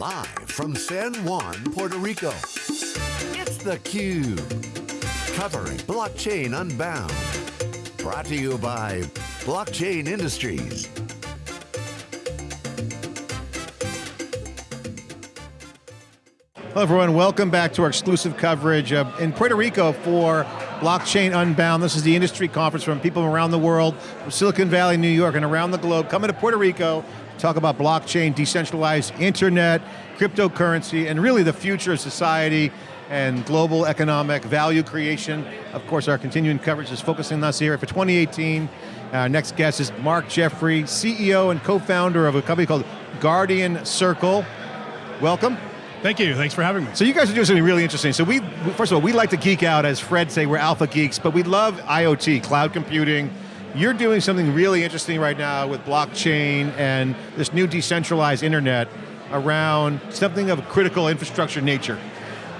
Live from San Juan, Puerto Rico, it's theCUBE. Covering Blockchain Unbound. Brought to you by Blockchain Industries. Hello everyone, welcome back to our exclusive coverage in Puerto Rico for Blockchain Unbound. This is the industry conference from people around the world, from Silicon Valley, New York, and around the globe, coming to Puerto Rico to talk about blockchain, decentralized internet, cryptocurrency, and really the future of society and global economic value creation. Of course, our continuing coverage is focusing on us here for 2018. Our next guest is Mark Jeffrey, CEO and co-founder of a company called Guardian Circle. Welcome. Thank you, thanks for having me. So you guys are doing something really interesting. So we, first of all, we like to geek out, as Fred say, we're alpha geeks, but we love IoT, cloud computing. You're doing something really interesting right now with blockchain and this new decentralized internet around something of a critical infrastructure nature.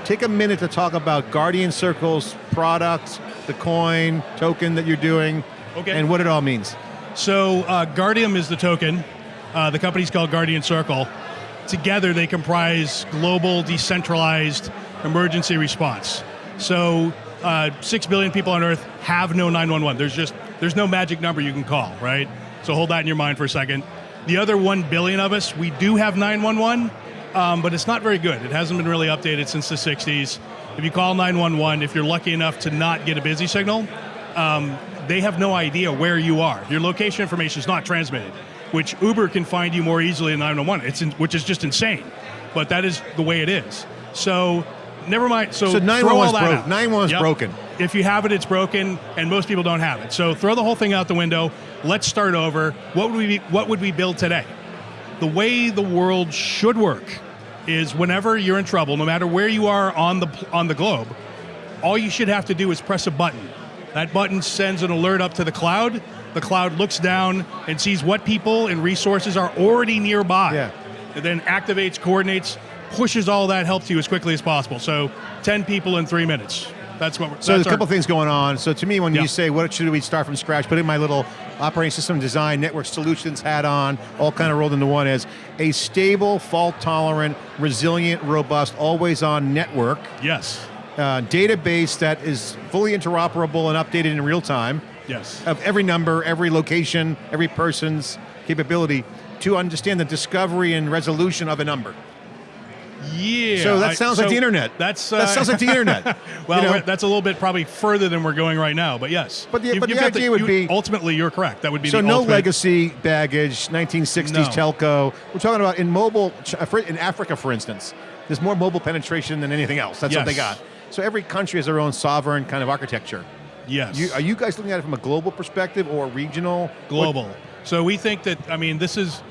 Take a minute to talk about Guardian Circle's product, the coin, token that you're doing, okay. and what it all means. So uh, Guardium is the token. Uh, the company's called Guardian Circle. Together they comprise global decentralized emergency response. So uh, six billion people on Earth have no 911. There's just, there's no magic number you can call, right? So hold that in your mind for a second. The other one billion of us, we do have 911, um, but it's not very good. It hasn't been really updated since the 60s. If you call 911, if you're lucky enough to not get a busy signal, um, they have no idea where you are. Your location information is not transmitted which Uber can find you more easily than 911, it's in, which is just insane. But that is the way it is. So, never mind. So, so 911 is broke. 911 is yep. broken. If you have it, it's broken, and most people don't have it. So throw the whole thing out the window. Let's start over. What would we What would we build today? The way the world should work is whenever you're in trouble, no matter where you are on the on the globe, all you should have to do is press a button. That button sends an alert up to the cloud, the cloud looks down and sees what people and resources are already nearby. Yeah. It then activates, coordinates, pushes all that help to you as quickly as possible. So 10 people in three minutes. That's what we're, So there's a couple things going on. So to me, when yeah. you say, what should we start from scratch, putting my little operating system design, network solutions hat on, all kind of rolled into one as a stable, fault tolerant, resilient, robust, always on network. Yes. Uh, database that is fully interoperable and updated in real time. Yes. Of every number, every location, every person's capability to understand the discovery and resolution of a number. Yeah. So that sounds I, like the internet. That's uh, that sounds like the internet. well, you know? that's a little bit probably further than we're going right now, but yes. But the, You've- but the idea would you- be ultimately you're correct. That would be so the no ultimate- legacy baggage, 1960s No. telco. We're talking about in mobile in Africa, for instance. There's more mobile penetration than anything else. That's what they got. So every country has their own sovereign kind of architecture. Yes. You, are you guys looking at it from a global perspective or regional? global. What- So we think that I mean this is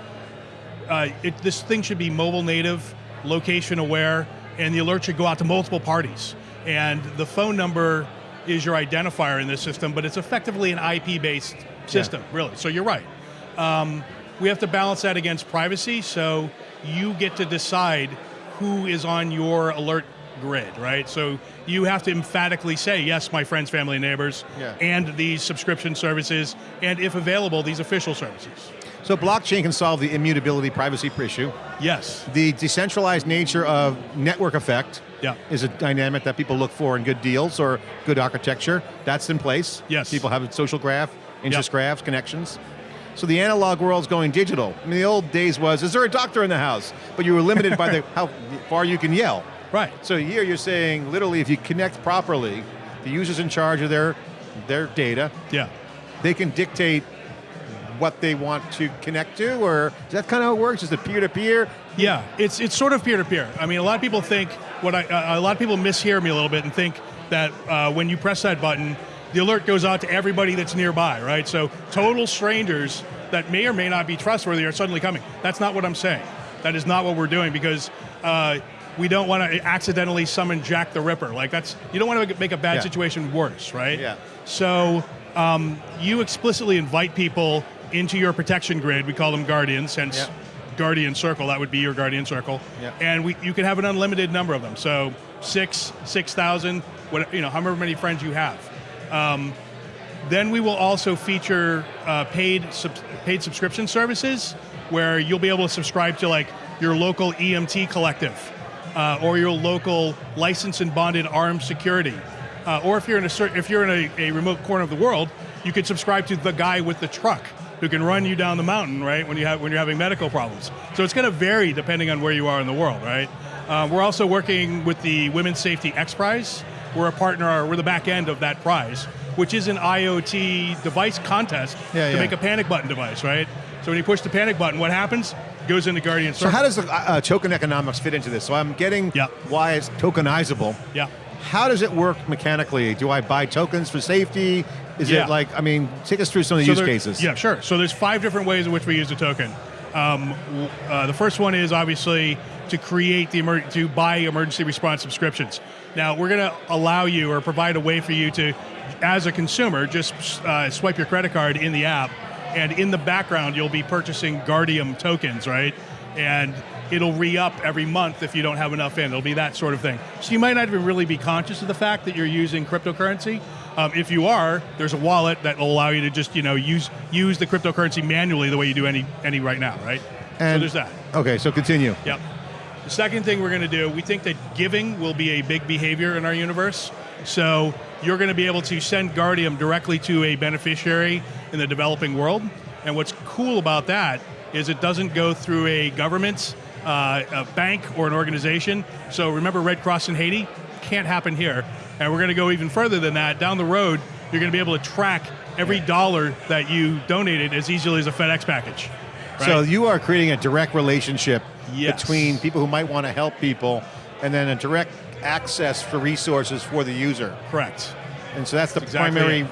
uh, it, this thing should be mobile native, location aware, and the alert should go out to multiple parties. And the phone number is your identifier in this system, but it's effectively an IP based system, really. So you're right. Um, we have to balance that against privacy, so you get to decide who is on your alert grid, right? So you have to emphatically say, yes, my friends, family, and neighbors, Yeah. and these subscription services, and if available, these official services. So blockchain can solve the immutability privacy issue. Yes. The decentralized nature of network effect Yeah. is a dynamic that people look for in good deals or good architecture. That's in place. Yes. People have a social graph, interest graphs, connections. So the analog world's going digital. I mean, the old days was, is there a doctor in the house? But you were limited by the how far you can yell. Right. So here you're saying, literally, if you connect properly, the user's in charge of their, their data, Yeah. they can dictate what they want to connect to, or is that kind of how it works? Is it peer-to-peer? Yeah, it's it's sort of peer to peer. I mean, a lot of people think what I uh, a lot of people mishear me a little bit and think that uh, when you press that button, the alert goes out to everybody that's nearby, right? So total strangers that may or may not be trustworthy are suddenly coming. That's not what I'm saying. That is not what we're doing because. Uh, we don't want to accidentally summon Jack the Ripper. Like that's you don't want to make a bad Yeah. situation worse, right? Yeah. So um, you explicitly invite people into your protection grid. We call them guardians, hence Yeah. guardian circle. That would be your guardian circle. Yeah. And we, you can have an unlimited number of them. So six, six thousand, what you know, however many friends you have. Um, then we will also feature uh, paid sub- paid subscription services where you'll be able to subscribe to like your local EMT collective uh, or your local licensed and bonded armed security. Uh, or if you're in a if you're in a, a remote corner of the world, you could subscribe to the guy with the truck who can run you down the mountain, right? When you have when you're having medical problems. So it's going to vary depending on where you are in the world, right? Uh, we're also working with the Women's Safety X Prize. We're a partner. We're the back end of that prize, which is an IoT device contest Yeah, to yeah. make a panic button device, right? So when you push the panic button, what happens? Goes into Guardian So how does the uh, token economics fit into this? So I'm getting Yeah. why it's tokenizable. yeah. How does it work mechanically? Do I buy tokens for safety? Is Yeah. it like, I mean, take us through some of the So use there- cases. Yeah, sure. So there's five different ways in which we use the token. Um, uh, the first one is obviously to create the emer- to buy emergency response subscriptions. Now we're going to allow you or provide a way for you to, as a consumer, just uh, swipe your credit card in the app, and in the background you'll be purchasing Guardium tokens, right? And it'll re-up every month if you don't have enough in. It'll be that sort of thing. So you might not even really be conscious of the fact that you're using cryptocurrency. Um, if you are, there's a wallet that will allow you to just you know use use the cryptocurrency manually the way you do any any right now, right? so And- there's that. Okay, so continue. Yep. The second thing we're going to do, we think that giving will be a big behavior in our universe. So you're going to be able to send Guardium directly to a beneficiary in the developing world. And what's cool about that is it doesn't go through a government, uh, a bank, or an organization. So remember Red Cross in Haiti? Can't happen here. And we're going to go even further than that. Down the road, you're going to be able to track every dollar that you donated as easily as a FedEx package. right? So you are creating a direct relationship Yes. between people who might want to help people and then a direct access for resources for the user. Correct. And so that's the exactly primary it.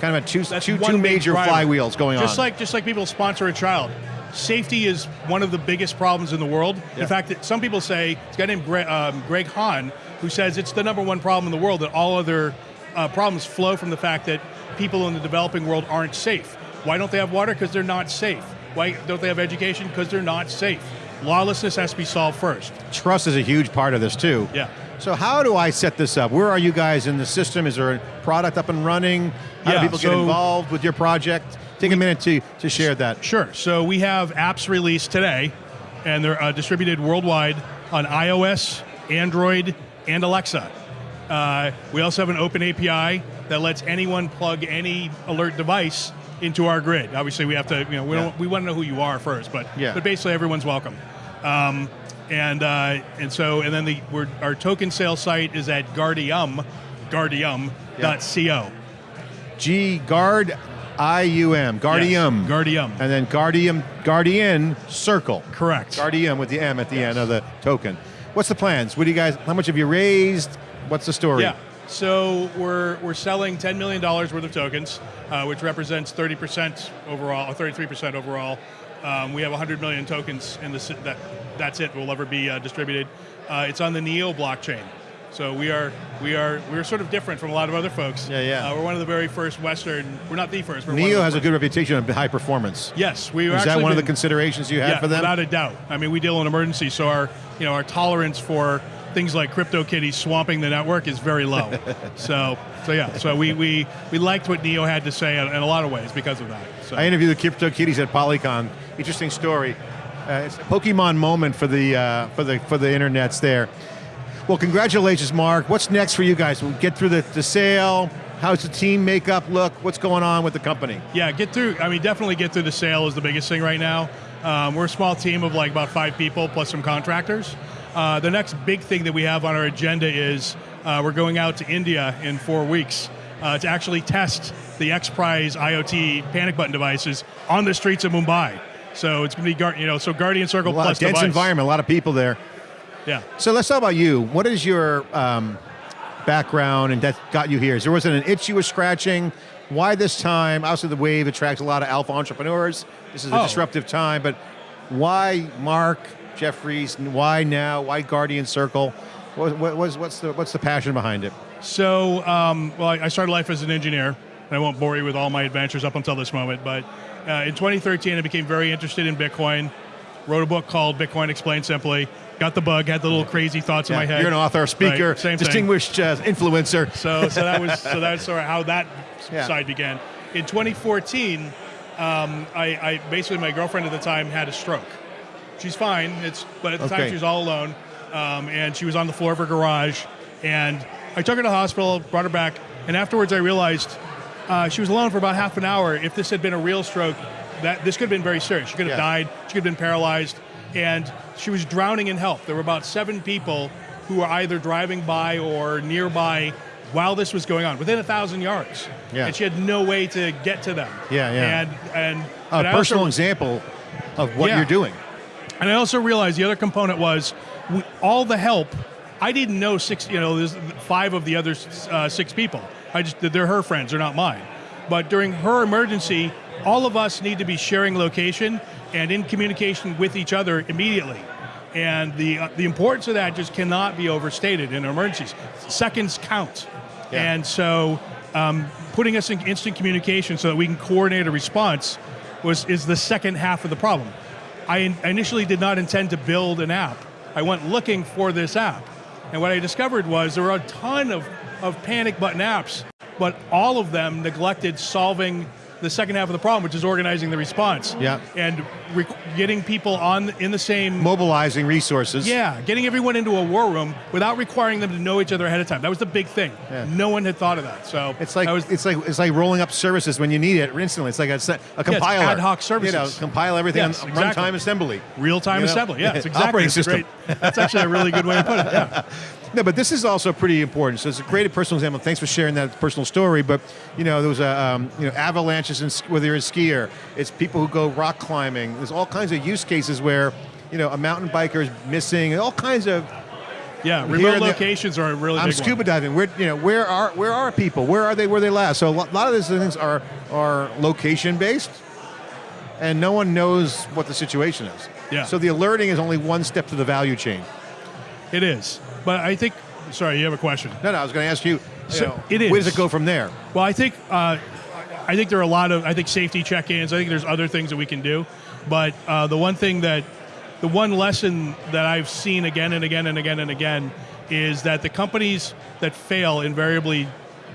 kind of a two, That's two, one two big major flywheels going just on. like just like people sponsor a child. Safety is one of the biggest problems in the world. Yeah. In fact, some people say it's a guy named Greg, um, Greg Hahn who says it's the number one problem in the world. That all other uh, problems flow from the fact that people in the developing world aren't safe. Why don't they have water? Because they're not safe. Why don't they have education? Because they're not safe. Lawlessness has to be solved first. Trust is a huge part of this too. Yeah. So how do I set this up? Where are you guys in the system? Is there a product up and running? How Yeah, do people get involved with your project? Take a minute to, to share that. Sure. So we have apps released today, and they're uh, distributed worldwide on iOS, Android, and Alexa. Uh, we also have an open API that lets anyone plug any alert device into our grid. Obviously, we have to, you know, we, Yeah. don't, we want to know who you are first, but Yeah. but basically everyone's welcome. Um, and uh, and so and then the we're, our token sale site is at Guardium, Guardium.co. G Guard I U M Guardium. Yes, Guardium. and then Guardium Guardian Circle. Correct. Guardium with the M at the end of the token. What's the plans? What do you guys? How much have you raised? What's the story? Yeah. So we're we're selling ten million dollars worth of tokens, uh, which represents thirty percent overall, or thirty three percent overall. Um, we have hundred million tokens in the si- that that's it will ever be uh, distributed. Uh, it's on the Neo blockchain. So we are we are we're sort of different from a lot of other folks. Yeah, yeah. Uh, we're one of the very first Western. We're not the first. We're Neo has a good reputation of high performance. Yes, we Is that one of the considerations you had yeah, for them? without a doubt. I mean, we deal in emergencies, so our you know our tolerance for things like CryptoKitties swamping the network is very low. so so yeah, so we, we we liked what Neo had to say in, in a lot of ways because of that. So I interviewed the Crypto Kitties at Polycon. Interesting story. Uh, it's a Pokemon moment for the uh, for the for the internets there. Well, congratulations, Mark. What's next for you guys? We'll get through the, the sale. How's the team makeup look? What's going on with the company? yeah, get through. I mean, definitely get through the sale is the biggest thing right now. Um, we're a small team of like about five people plus some contractors. Uh, the next big thing that we have on our agenda is uh, we're going out to India in four weeks uh, to actually test the X Prize IoT panic button devices on the streets of Mumbai. So it's going to be, you know, so Guardian Circle A lot plus of dense device. environment, a lot of people there. Yeah. So let's talk about you. What is your um, background and that got you here? Is there wasn't an itch you were scratching? Why this time? Obviously, the wave attracts a lot of alpha entrepreneurs. This is a Oh. disruptive time, but why Mark Jeffries? Why now? Why Guardian Circle? What, what, what's, what's the what's the passion behind it? So, um, well, I started life as an engineer, and I won't bore you with all my adventures up until this moment. But uh, in 2013, I became very interested in Bitcoin. Wrote a book called Bitcoin Explained Simply. Got the bug. Had the little crazy thoughts in my head. You're an author, speaker, Right, distinguished uh, influencer. So, so that was so that's sort of how that Yeah. side began. In 2014, um, I, I basically my girlfriend at the time had a stroke. She's fine. It's but at the Okay. time she was all alone, um, and she was on the floor of her garage. And I took her to the hospital, brought her back, and afterwards I realized uh, she was alone for about half an hour. If this had been a real stroke, that this could have been very serious. She could have Yeah. died. She could have been paralyzed, and she was drowning in help. There were about seven people who were either driving by or nearby while this was going on, within a thousand yards. Yeah. And she had no way to get to them. Yeah, yeah. And and A I also- personal example of what Yeah. you're doing. And I also realized the other component was we, all the help. I didn't know six. You know, there's five of the other uh, six people. I just they're her friends. They're not mine. But during her emergency, all of us need to be sharing location and in communication with each other immediately. And the uh, the importance of that just cannot be overstated in emergencies. Seconds count. Yeah. And so, um, putting us in instant communication so that we can coordinate a response was is the second half of the problem. I initially did not intend to build an app. I went looking for this app, and what I discovered was there were a ton of of panic button apps, but all of them neglected solving the second half of the problem, which is organizing the response. Yeah. And getting people on in the same Mobilizing resources. yeah, getting everyone into a war room without requiring them to know each other ahead of time. That was the big thing. Yeah. No one had thought of that. So It's like was, it's like it's like rolling up services when you need it instantly. It's like a, a compiler. ad hoc You know, services. compile everything Yes, on exactly. runtime assembly. real-time you know, assembly. Yeah, it's exactly. operating system. great- that's actually a really good way to put it. Yeah. No, but this is also pretty important. So it's a great personal example. Thanks for sharing that personal story. But you know, there was a um, you know avalanches, in, whether you're a skier, it's people who go rock climbing. There's all kinds of use cases where you know a mountain biker is missing, and all kinds of. Yeah, remote the- locations are a really I'm scuba one. diving. Where you know where are where are people? Where are they? Where they last? So a lot of these things are are location based, and no one knows what the situation is. Yeah. So the alerting is only one step to the value chain. It is. But I think, sorry, you have a question. No, no. I was going to ask you. So know, it Where is. does it go from there? Well, I think uh, I think there are a lot of I think safety check-ins. I think there's other things that we can do, but uh, the one thing that the one lesson that I've seen again and again and again and again is that the companies that fail invariably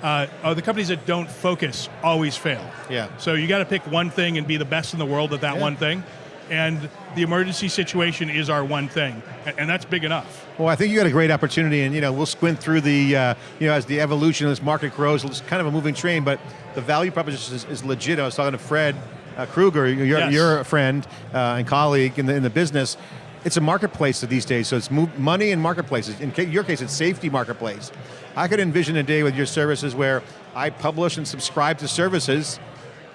uh, are the companies that don't focus always fail. Yeah. So you got to pick one thing and be the best in the world at that Yeah. one thing, and the emergency situation is our one thing, and, that's big enough. Well, I think you got a great opportunity, and you know we'll squint through the uh, you know as the evolution of this market grows. It's kind of a moving train, but the value proposition is, is legit. I was talking to Fred uh, Krueger, you're, Yes. you're friend uh, and colleague in the in the business. It's a marketplace these days, so it's money and marketplaces. In your case, it's safety marketplace. I could envision a day with your services where I publish and subscribe to services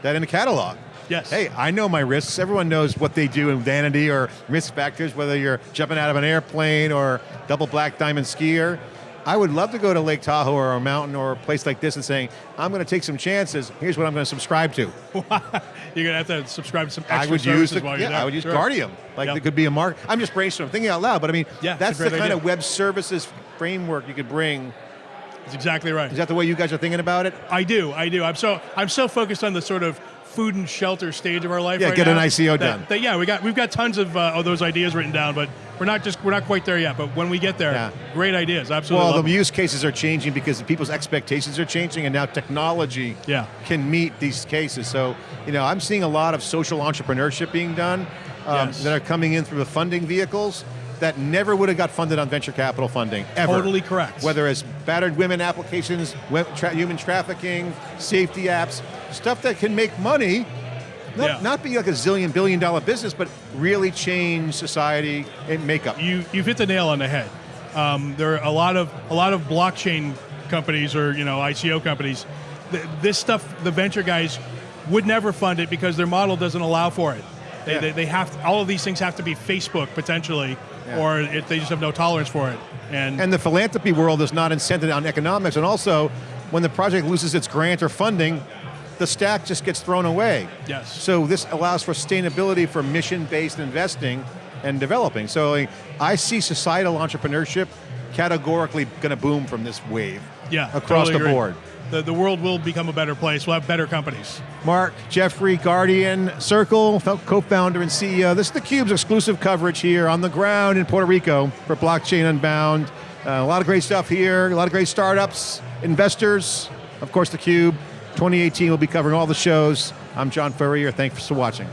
that in a catalog. Yes. Hey, I know my risks. Everyone knows what they do in vanity or risk factors, whether you're jumping out of an airplane or double black diamond skier. I would love to go to Lake Tahoe or a mountain or a place like this and saying, I'm going to take some chances. Here's what I'm going to subscribe to. You're gonna have to subscribe to some extra I would use the, while you're there. I would use Sure. Guardium. Like Yep. it could be a mark. I'm just brainstorming, thinking out loud. But I mean, Yeah, that's the kind idea. of web services framework you could bring. That's exactly right. Is that the way you guys are thinking about it? I do, I do. I'm so I'm so focused on the sort of food and shelter stage of our life. Yeah, right get now an ICO that- done. that- yeah, we got we've got tons of, uh, of those ideas written down, but we're not just we're not quite there yet. But when we get there, Yeah. great ideas. Absolutely. Well, the them. use cases are changing because people's expectations are changing, and now technology Yeah. can meet these cases. So, you know, I'm seeing a lot of social entrepreneurship being done um, Yes. that are coming in through the funding vehicles that never would have got funded on venture capital funding ever. Totally correct. Whether it's battered women applications, tra- human trafficking, safety apps, stuff that can make money. Not, Yeah. not be like a zillion billion dollar business, but really change society and makeup. you you've hit the nail on the head. Um, there are a lot of a lot of blockchain companies or you know ICO companies. Th- This stuff, the venture guys would never fund it because their model doesn't allow for it. They, Yeah. they, they have to, all of these things have to be Facebook potentially, Yeah. or it, they just have no tolerance for it. And, And the philanthropy world is not incented on economics. And also, when the project loses its grant or funding, the stack just gets thrown away. Yes. So this allows for sustainability for mission-based investing and developing. So like, I see societal entrepreneurship categorically going to boom from this wave. yeah, across totally the agree. board. The, the world will become a better place. We'll have better companies. Mark, Jeffrey, Guardian, Circle, co-founder and CEO. This is theCUBE's exclusive coverage here on the ground in Puerto Rico for Blockchain Unbound. Uh, a lot of great stuff here, a lot of great startups, investors, of course theCUBE. 2018 will be covering all the shows. I'm John Furrier. Thanks for watching.